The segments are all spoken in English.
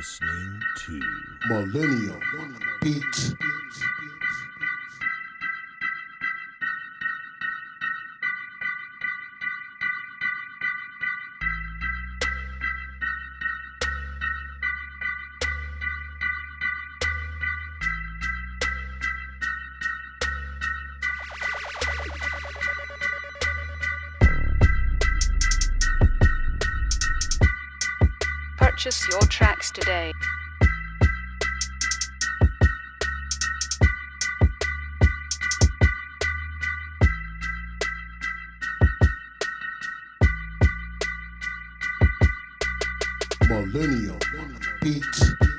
listening to Millennium Beats. Purchase your tracks today. Millennium Beats.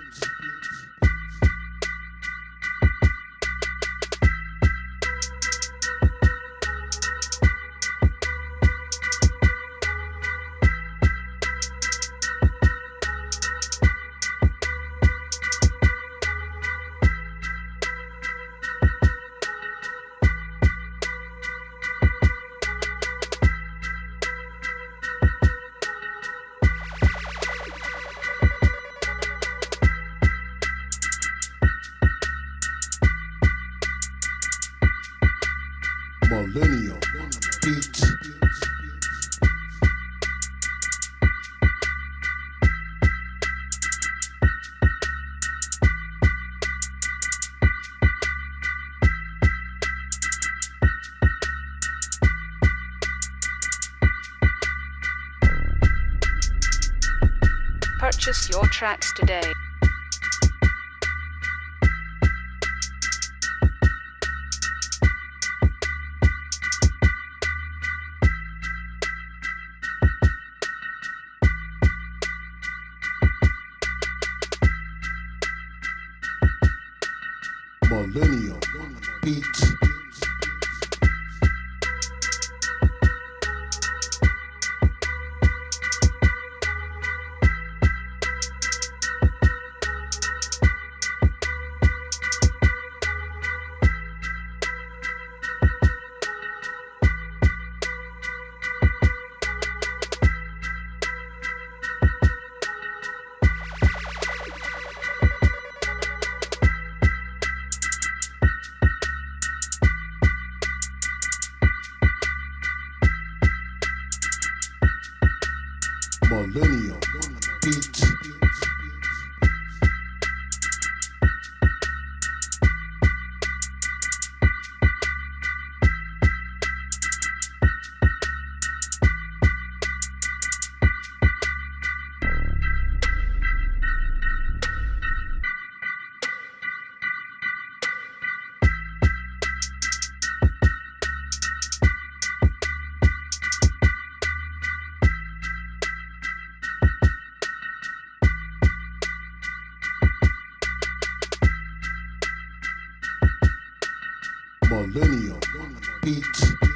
Millennium Beats. Purchase your tracks today. Millennium Beats. Millennium Beats. millennium beats.